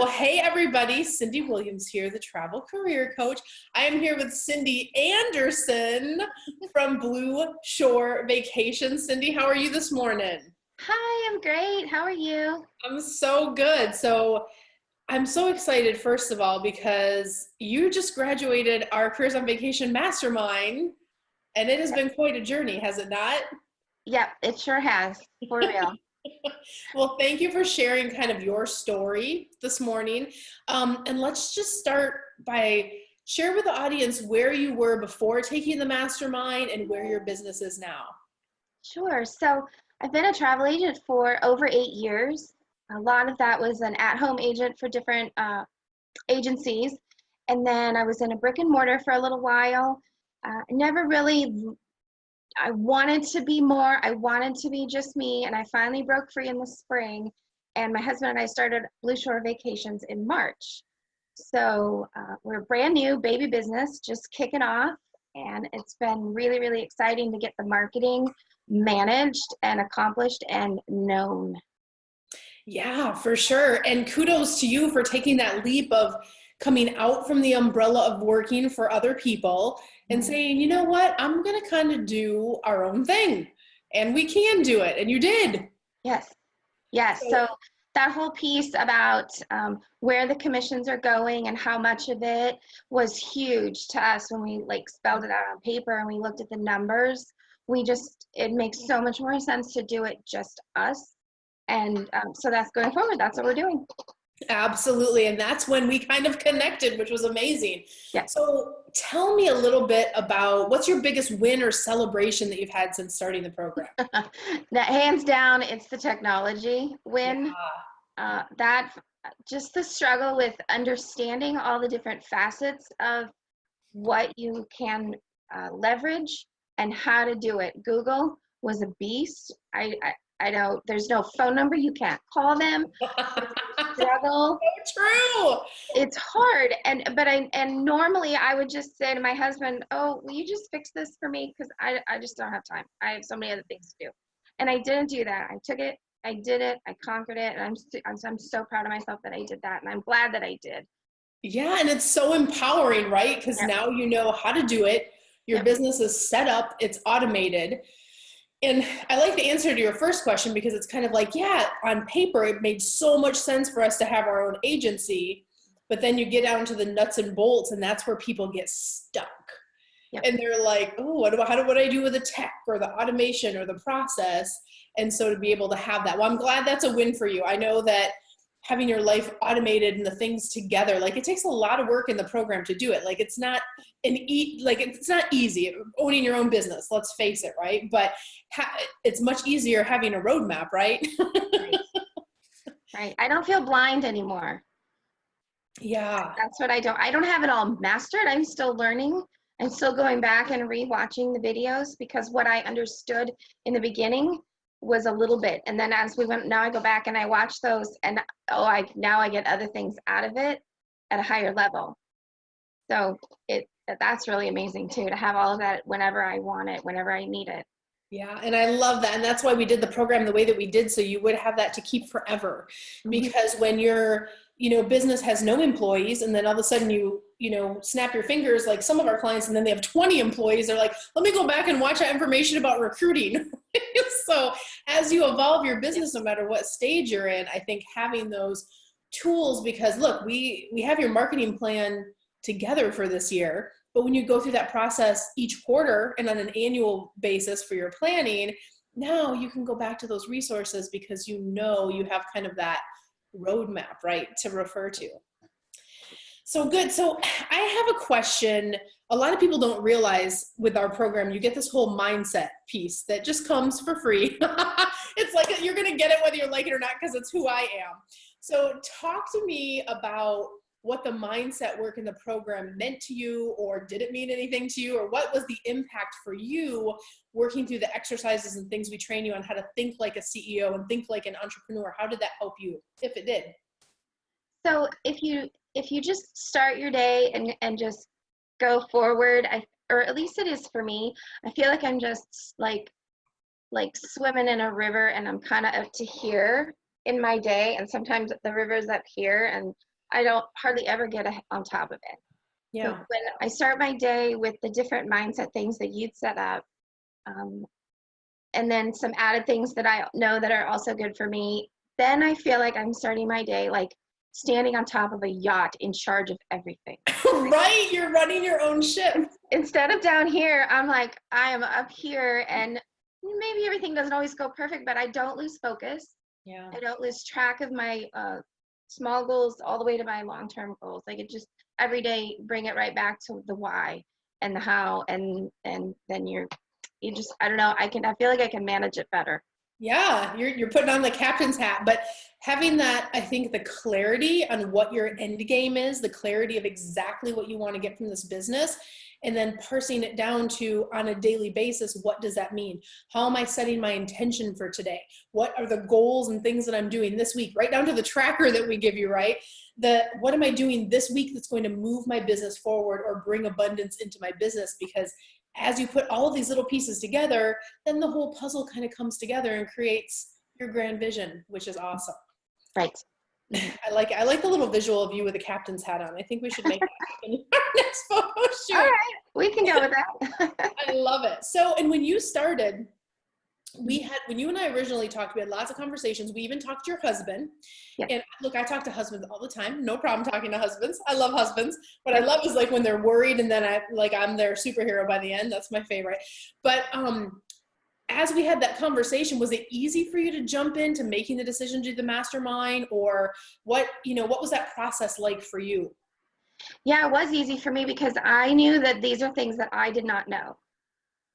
Well, hey everybody, Cindy Williams here, the travel career coach. I am here with Cindy Anderson from Blue Shore Vacations. Cindy, how are you this morning? Hi, I'm great. How are you? I'm so good. So I'm so excited, first of all, because you just graduated our Careers on Vacation Mastermind, and it has been quite a journey, has it not? Yep, it sure has, for real. well, thank you for sharing kind of your story this morning. Um, and let's just start by share with the audience where you were before taking the mastermind and where your business is now. Sure. So I've been a travel agent for over eight years. A lot of that was an at-home agent for different uh, agencies. And then I was in a brick and mortar for a little while. Uh, never really I wanted to be more. I wanted to be just me. And I finally broke free in the spring. And my husband and I started Blue Shore Vacations in March. So uh, we're brand new baby business, just kicking off. And it's been really, really exciting to get the marketing managed and accomplished and known. Yeah, for sure. And kudos to you for taking that leap of coming out from the umbrella of working for other people and saying, you know what, I'm going to kind of do our own thing. And we can do it. And you did. Yes. Yes. So, so that whole piece about um, where the commissions are going and how much of it was huge to us when we like spelled it out on paper and we looked at the numbers. We just, it makes so much more sense to do it just us. And um, so that's going forward. That's what we're doing. Absolutely. And that's when we kind of connected, which was amazing. Yeah. So tell me a little bit about what's your biggest win or celebration that you've had since starting the program? that hands down, it's the technology win. Yeah. Uh, that just the struggle with understanding all the different facets of what you can uh, leverage and how to do it. Google was a beast. I, I, I know there's no phone number. You can't call them. struggle. So true. It's hard. And, but I, and normally I would just say to my husband, oh, will you just fix this for me? Cause I, I just don't have time. I have so many other things to do. And I didn't do that. I took it, I did it, I conquered it. And I'm, I'm, I'm so proud of myself that I did that. And I'm glad that I did. Yeah. And it's so empowering, right? Because yep. now you know how to do it. Your yep. business is set up, it's automated and I like the answer to your first question because it's kind of like, yeah, on paper, it made so much sense for us to have our own agency, but then you get down to the nuts and bolts and that's where people get stuck. Yep. And they're like, oh, what do, how do, what do I do with the tech or the automation or the process? And so to be able to have that, well, I'm glad that's a win for you. I know that having your life automated and the things together. Like it takes a lot of work in the program to do it. Like it's not an e like it's not easy owning your own business let's face it right? But it's much easier having a roadmap right right. right. I don't feel blind anymore. Yeah. That's what i don't i don't have it all mastered. I'm still learning. I'm still going back and rewatching the videos because what i understood in the beginning was a little bit and then as we went now i go back and i watch those and oh i now i get other things out of it at a higher level so it that's really amazing too to have all of that whenever i want it whenever i need it yeah, and I love that. And that's why we did the program the way that we did, so you would have that to keep forever. Mm-hmm. Because when your, you know, business has no employees and then all of a sudden you, you know, snap your fingers like some of our clients and then they have 20 employees, they're like, let me go back and watch that information about recruiting. so as you evolve your business, no matter what stage you're in, I think having those tools, because look, we, we have your marketing plan together for this year but when you go through that process each quarter and on an annual basis for your planning, now you can go back to those resources because you know you have kind of that roadmap, right, to refer to. So good. So I have a question. A lot of people don't realize with our program, you get this whole mindset piece that just comes for free. it's like you're going to get it whether you like it or not because it's who I am. So talk to me about what the mindset work in the program meant to you or did it mean anything to you or what was the impact for you working through the exercises and things we train you on how to think like a CEO and think like an entrepreneur how did that help you if it did so if you if you just start your day and and just go forward I or at least it is for me I feel like I'm just like like swimming in a river and I'm kind of up to here in my day and sometimes the river's up here and I don't hardly ever get a, on top of it. So Yeah. when I start my day with the different mindset things that you'd set up, um, and then some added things that I know that are also good for me, then I feel like I'm starting my day like standing on top of a yacht in charge of everything. right? You're running your own ship. Instead of down here, I'm like, I am up here and maybe everything doesn't always go perfect, but I don't lose focus. Yeah. I don't lose track of my uh, small goals all the way to my long term goals. Like it just every day bring it right back to the why and the how and and then you're you just I don't know I can I feel like I can manage it better. Yeah, you're you're putting on the captain's hat, but having that, I think the clarity on what your end game is, the clarity of exactly what you want to get from this business, and then parsing it down to on a daily basis, what does that mean? How am I setting my intention for today? What are the goals and things that I'm doing this week? Right down to the tracker that we give you, right? The what am I doing this week that's going to move my business forward or bring abundance into my business? Because as you put all of these little pieces together, then the whole puzzle kind of comes together and creates your grand vision, which is awesome. Right. I like I like the little visual of you with a captain's hat on. I think we should make that in our next photo shoot. All right, we can go with that. I love it. So, and when you started, we had when you and I originally talked, we had lots of conversations. We even talked to your husband. Yeah. And look, I talk to husbands all the time. No problem talking to husbands. I love husbands. What I love is like when they're worried and then I like I'm their superhero by the end. That's my favorite. But um as we had that conversation, was it easy for you to jump into making the decision to do the mastermind or what, you know, what was that process like for you? Yeah, it was easy for me because I knew that these are things that I did not know.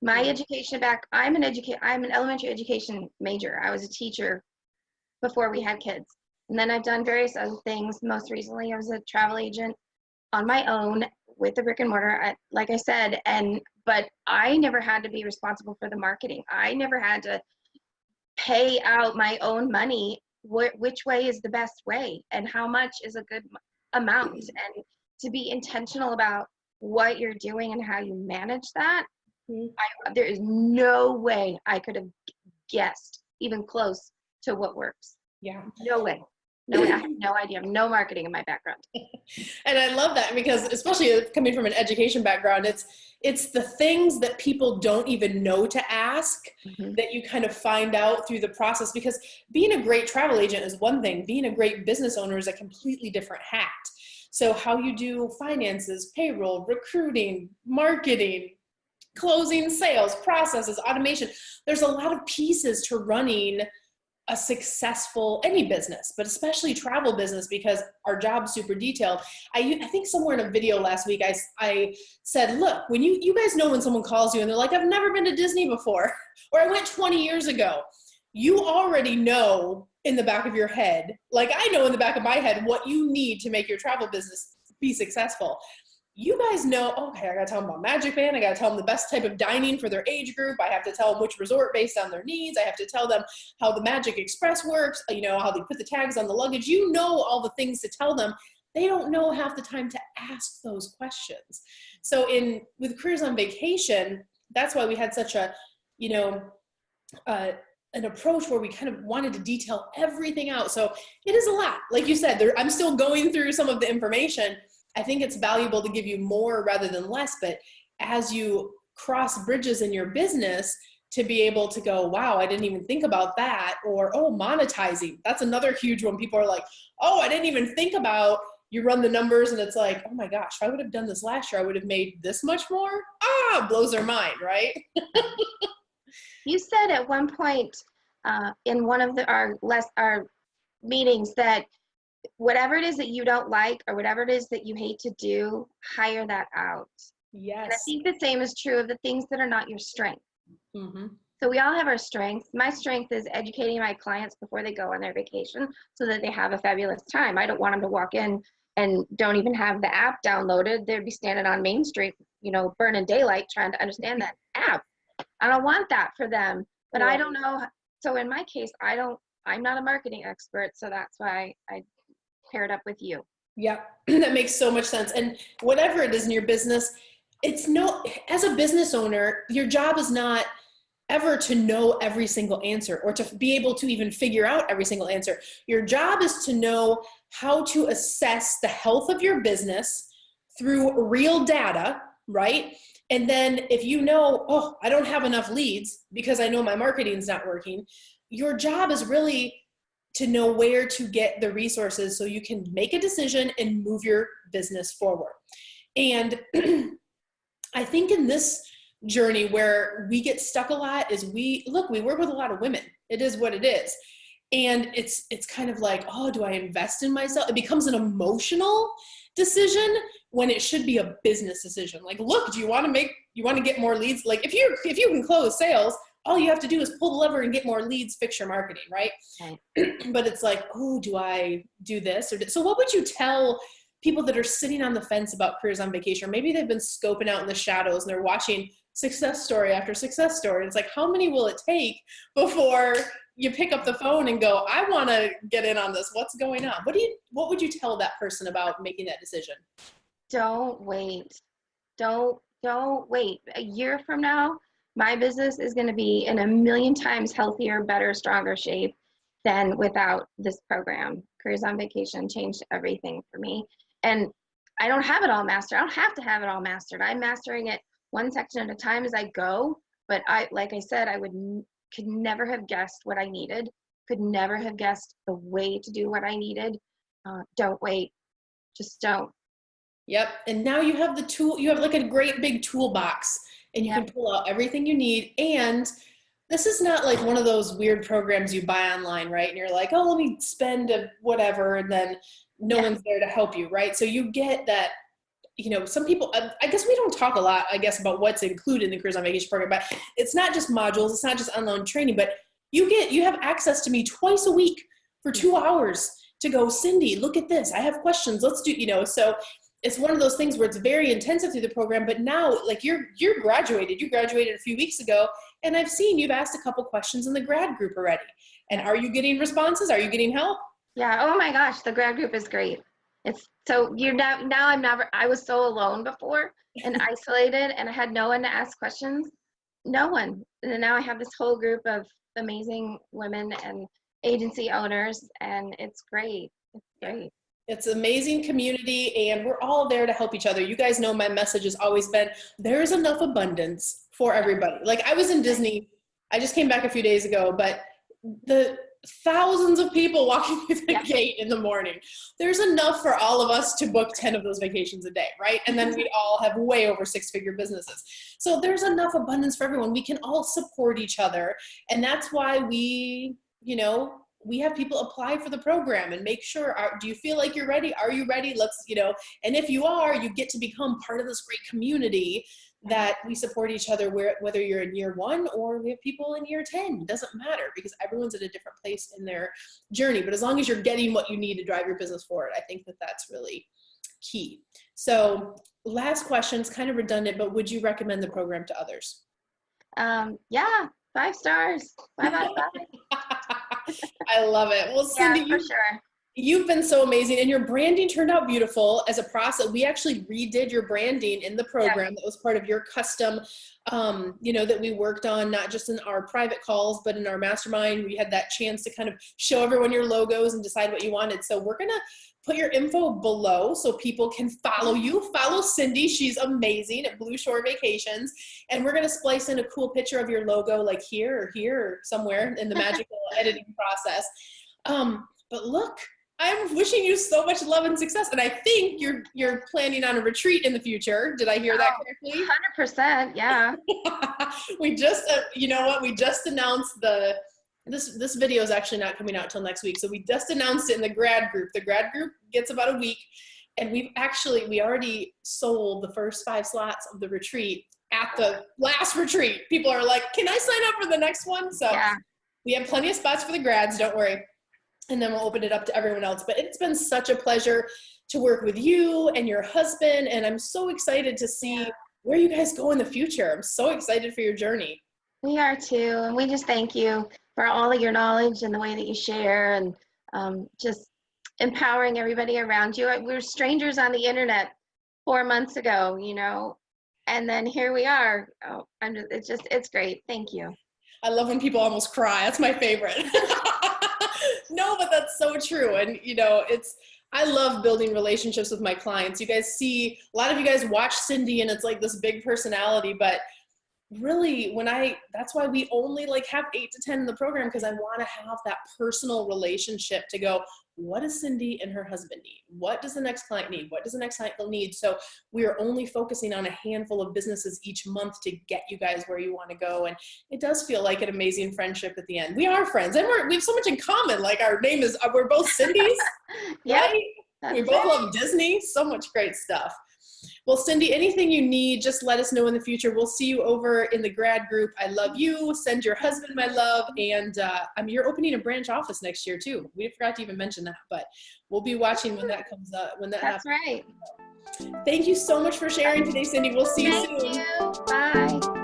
My education back, I'm an educate, I'm an elementary education major. I was a teacher before we had kids. And then I've done various other things. Most recently, I was a travel agent on my own with the brick and mortar, I, like I said, and but I never had to be responsible for the marketing. I never had to pay out my own money. Wh- which way is the best way, and how much is a good amount, and to be intentional about what you're doing and how you manage that. Mhm. I, there is no way I could have guessed even close to what works. Yeah. No way. No way. I have no idea. No marketing in my background. and i love that because especially coming from an education background it's it's the things that people don't even know to ask Mhm. that you kind of find out through the process because being a great travel agent is one thing being a great business owner is a completely different hat so how you do finances payroll recruiting marketing closing sales processes automation. There's a lot of pieces to running a successful any business but especially travel business because our job's super detailed. I, I think somewhere in a video last week I, I said look when you you guys know when someone calls you and they're like i've never been to disney before or i went 20 years ago you already know in the back of your head like i know in the back of my head what you need to make your travel business be successful you guys know, okay, I gotta tell them about Magic Band. I gotta tell them the best type of dining for their age group. I have to tell them which resort based on their needs. I have to tell them how the Magic Express works, you know, how they put the tags on the luggage. You know all the things to tell them. They don't know half the time to ask those questions. So in with careers on vacation, that's why we had such a, you know, uh, an approach where we kind of wanted to detail everything out. So it is a lot. Like you said, there, I'm still going through some of the information. I think it's valuable to give you more rather than less, but as you cross bridges in your business, to be able to go, wow, I didn't even think about that, or oh, monetizing. That's another huge one. People are like, oh, I didn't even think about. You run the numbers and it's like, oh my gosh, if I would have done this last year, I would have made this much more. Ah, blows their mind, right? You said at one point uh, in one of the, our less our meetings that whatever it is that you don't like or whatever it is that you hate to do, hire that out. And I think the same is true of the things that are not your strength. hmm So we all have our strengths. My strength is educating my clients before they go on their vacation so that they have a fabulous time. I don't want them to walk in and don't even have the app downloaded. They'd be standing on Main Street, you know, burning daylight trying to understand that app. I don't want that for them. But I don't know. So in my case, I don't, I'm not a marketing expert. So that's why I paired up with you. Yeah, that makes so much sense. And whatever it is in your business, it's no, as a business owner, your job is not ever to know every single answer or to be able to even figure out every single answer. Your job is to know how to assess the health of your business through real data, right? And then if you know, oh, I don't have enough leads because I know my marketing's not working, your job is really to know where to get the resources so you can make a decision and move your business forward. And I think in this journey where we get stuck a lot is we look we work with a lot of women. It is what it is. And it's it's kind of like oh do i invest in myself? It becomes an emotional decision when it should be a business decision. Like look do you want to make you want to get more leads? Like if you if you can close sales all you have to do is pull the lever and get more leads fix your marketing right but it's like oh do i do this or do, so what would you tell people that are sitting on the fence about careers on vacation or maybe they've been scoping out in the shadows and they're watching success story after success story. It's like, how many will it take before you pick up the phone and go, I want to get in on this. What's going on? What do you, what would you tell that person about making that decision? Don't wait. Don't, don't wait. A year from now, my business is going to be in a million times healthier, better, stronger shape than without this program. Careers on Vacation changed everything for me. And I don't have it all mastered. I don't have to have it all mastered. I'm mastering it one section at a time as I go. But I, like I said, I would could never have guessed what I needed. Could never have guessed the way to do what I needed. Uh, don't wait. Just don't. Yep. And now you have the tool. You have like a great big toolbox, and you yep. can pull out everything you need. And this is not like one of those weird programs you buy online, right? And you're like, oh, let me spend a whatever, and then no one's there to help you, right? So you get that you know, some people, I guess we don't talk a lot, I guess, about what's included in the Careers on Vacation program, but it's not just modules, it's not just online training, but you get, you have access to me twice a week for two hours to go, Cindy, look at this. I have questions. Let's do, you know, so it's one of those things where it's very intensive through the program, but now like you're, you're graduated, you graduated a few weeks ago, and I've seen you've asked a couple questions in the grad group already. And are you getting responses? Are you getting help? Yeah. Oh my gosh. The grad group is great. It's so you're now now I'm never I was so alone before and isolated and I had no one to ask questions. No one. And now I have this whole group of amazing women and agency owners and it's great. It's great. It's amazing community and we're all there to help each other. You guys know my message has always been there is enough abundance for everybody. Like I was in Disney, I just came back a few days ago, but the thousands of people walking through the yeah. gate in the morning. There's enough for all of us to book 10 of those vacations a day, right? And then we mm-hmm. all have way over six figure businesses. So there's enough abundance for everyone. We can all support each other. And that's why we, you know, we have people apply for the program and make sure are, do you feel like you're ready? Are you ready? Let's you know and if you are you get to become part of this great community that we support each other where, whether you're in year one or we have people in year 10 it doesn't matter because everyone's at a different place in their journey. But as long as you're getting what you need to drive your business forward i think that that's really key. So last question is kind of redundant but would you recommend the program to others? Um, yeah five stars. Five out of five i love it. Well cindy yeah, for sure You've been so amazing and your branding turned out beautiful as a process. We actually redid your branding in the program. Yeah. That was part of your custom, um, you know, that we worked on, not just in our private calls, but in our mastermind. We had that chance to kind of show everyone your logos and decide what you wanted. So we're going to put your info below so people can follow you. Follow Cindy. She's amazing at Blue Shore Vacations. And we're going to splice in a cool picture of your logo like here or here or somewhere in the magical editing process. Um, but look, I'm wishing you so much love and success. And I think you're you're planning on a retreat in the future. Did I hear oh, that correctly? 100%, yeah. we just uh, you know what? We just announced the this this video is actually not coming out till next week. So we just announced it in the grad group. The grad group gets about a week and we've actually we already sold the first 5 slots of the retreat at the last retreat. People are like, "Can I sign up for the next one?" So yeah. we have plenty of spots for the grads, don't worry and then we'll open it up to everyone else. But it's been such a pleasure to work with you and your husband, and I'm so excited to see where you guys go in the future. I'm so excited for your journey. We are too, and we just thank you for all of your knowledge and the way that you share and um, just empowering everybody around you. We were strangers on the internet four months ago, you know, and then here we are. Oh, I'm just, it's just, it's great. Thank you. I love when people almost cry. That's my favorite. no, but that's so true. And you know, it's I love building relationships with my clients. You guys see, a lot of you guys watch Cindy and it's like this big personality, but really when I, that's why we only like have eight to 10 in the program because I want to have that personal relationship to go, what does Cindy and her husband need? What does the next client need? What does the next client need? So we are only focusing on a handful of businesses each month to get you guys where you want to go. And it does feel like an amazing friendship at the end. We are friends and we're, we have so much in common. Like our name is, we're both Cindy's, Yep, right? We both love Disney. So much great stuff. Well, Cindy, anything you need, just let us know in the future. We'll see you over in the grad group. I love you. Send your husband my love. And uh, I mean, you're opening a branch office next year too. We forgot to even mention that, but we'll be watching when that comes up. When that That's happens. right. Thank you so much for sharing today, Cindy. We'll see you Thank soon. you. Bye.